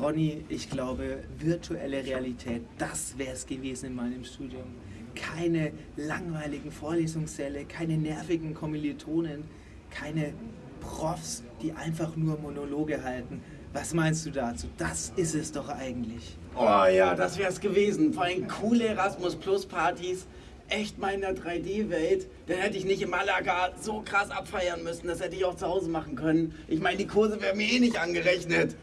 Ronny, ich glaube, virtuelle Realität, das wäre es gewesen in meinem Studium. Keine langweiligen Vorlesungssäle, keine nervigen Kommilitonen, keine Profs, die einfach nur Monologe halten. Was meinst du dazu? Das ist es doch eigentlich. Oh ja, das wäre es gewesen. Vor allem coole Erasmus Plus Partys. Echt mal in der 3D-Welt. Dann hätte ich nicht in Malaga so krass abfeiern müssen. Das hätte ich auch zu Hause machen können. Ich meine, die Kurse wären mir eh nicht angerechnet.